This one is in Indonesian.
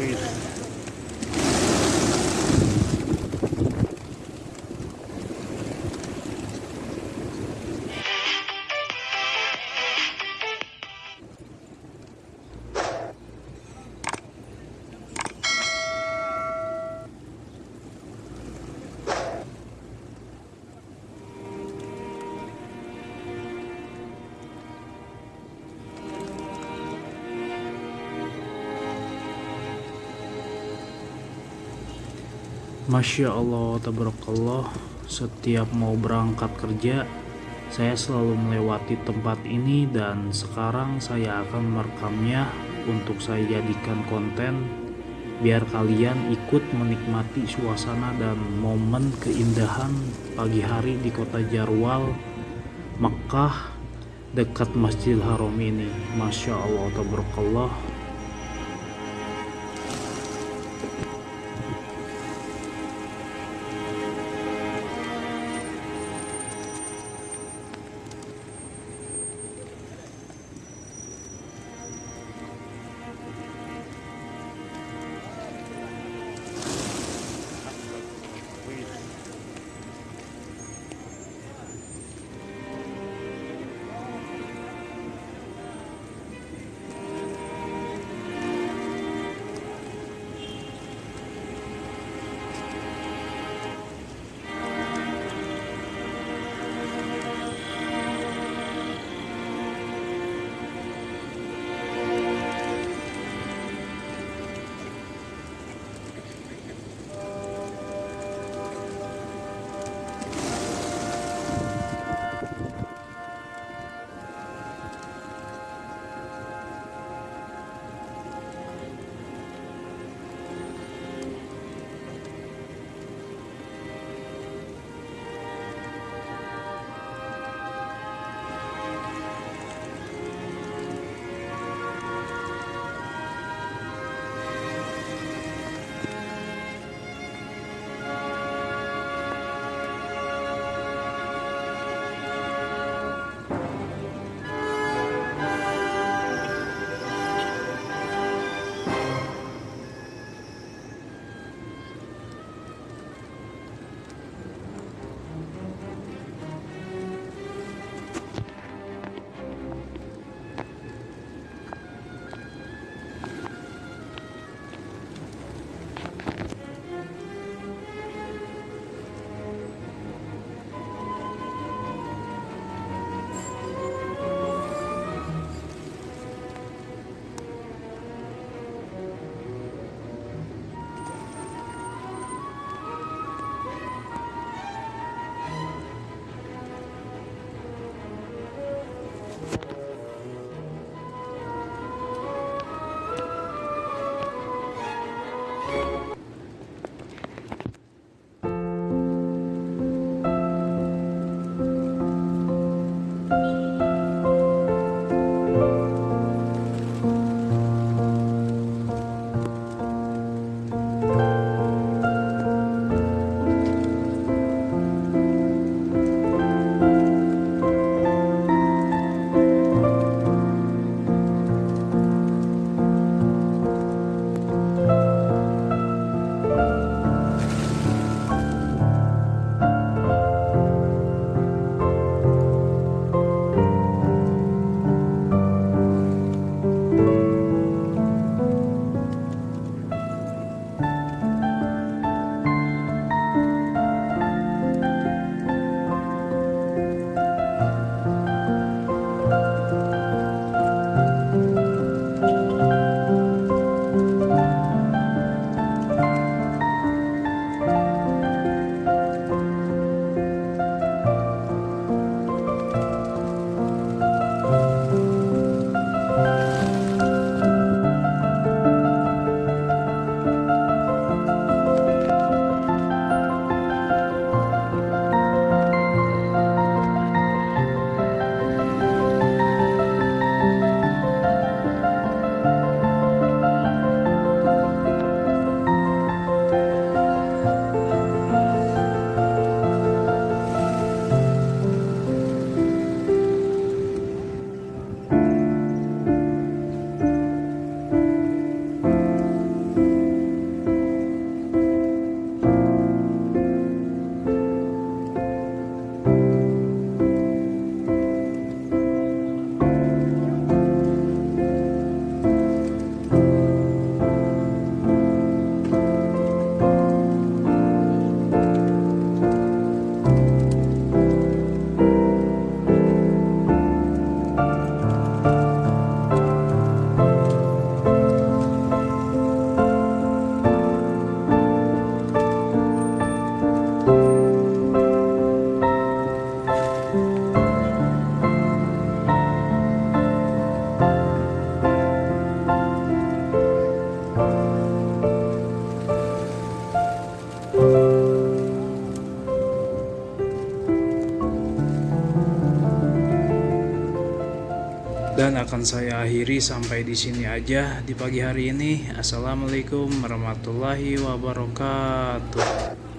Please. Masya Allah, tabarakallah. Setiap mau berangkat kerja Saya selalu melewati tempat ini Dan sekarang saya akan merekamnya Untuk saya jadikan konten Biar kalian ikut menikmati suasana dan momen keindahan pagi hari di kota Jarwal Makkah dekat Masjidil Haram ini. Masya Allah, tabarakallah akan saya akhiri sampai di sini aja di pagi hari ini. Assalamualaikum warahmatullahi wabarakatuh.